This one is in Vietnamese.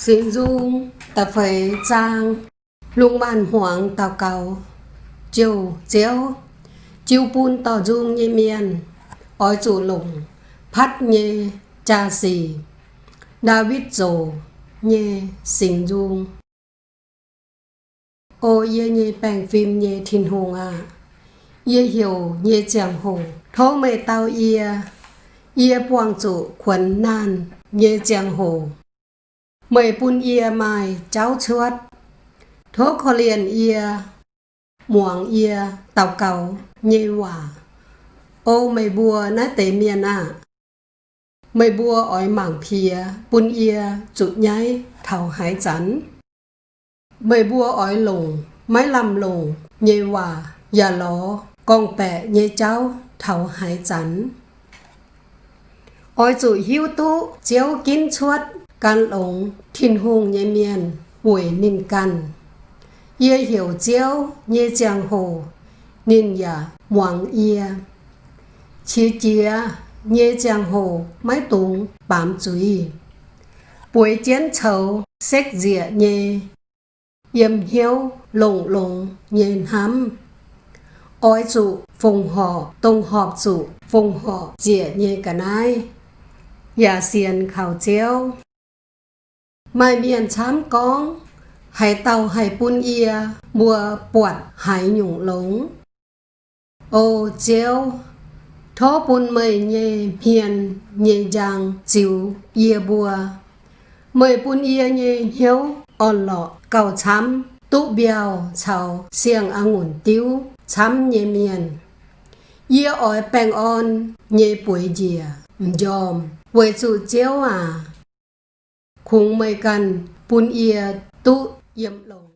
Xin dung ta phải trang lung man hoàng tàu cầu chiều chiếu chiều bún tàu dung như miền ói chủ lùng, phát nhê, cha xì. David dồ nhê xin dung. Ô ye nhê bèng phim nhê thiên hùng à. Ye hiểu nhê chàng hùng, thố mê tao ia ia buông chủ quần nan, nhê chàng hùng mười bún ia mai cháu chuột. Thố khó liền ia muang ia tàu cầu nhê hòa ô mày bùa ná tế miền à mày bùa ói mảng phía bún ia chụt nháy thảo hải chắn mày bùa ói lùng máy làm lùng nhê hòa già ló con bẹ nhê cháu, thảo hải chắn ói chụi hiu tú chéo kín chuột can lồng thiên hùng nhê miền buổi ninh căn ye hiểu chéo giang hồ, ninh ya muang ia chia chia nhê giang hồ máy tùng, bám chuối buổi chiến chầu, xét dịa nhê. Yếm hiếu lồng lồng nhền hám. Ói trụ, phùng họ, tông họp trụ, phùng họ, dịa nhê cả nai Dạ xiên khảo chiếu mai miền chám con hải tàu hải bún ia, mùa bọt hải nhung lống. Ô chéo thó bún mây nhẹ hiền nhẹ giang chiều ia bùa. Mây bún ia nhẹ hiếu on lọ cầu chám tú biao chào xiềng ngủn tiêu chám nhẹ miền. Ia ỏi bèng on nhẹ bùi dìa dòm quê chủ chéo à khung mây cần bún ia tụ yếm lồng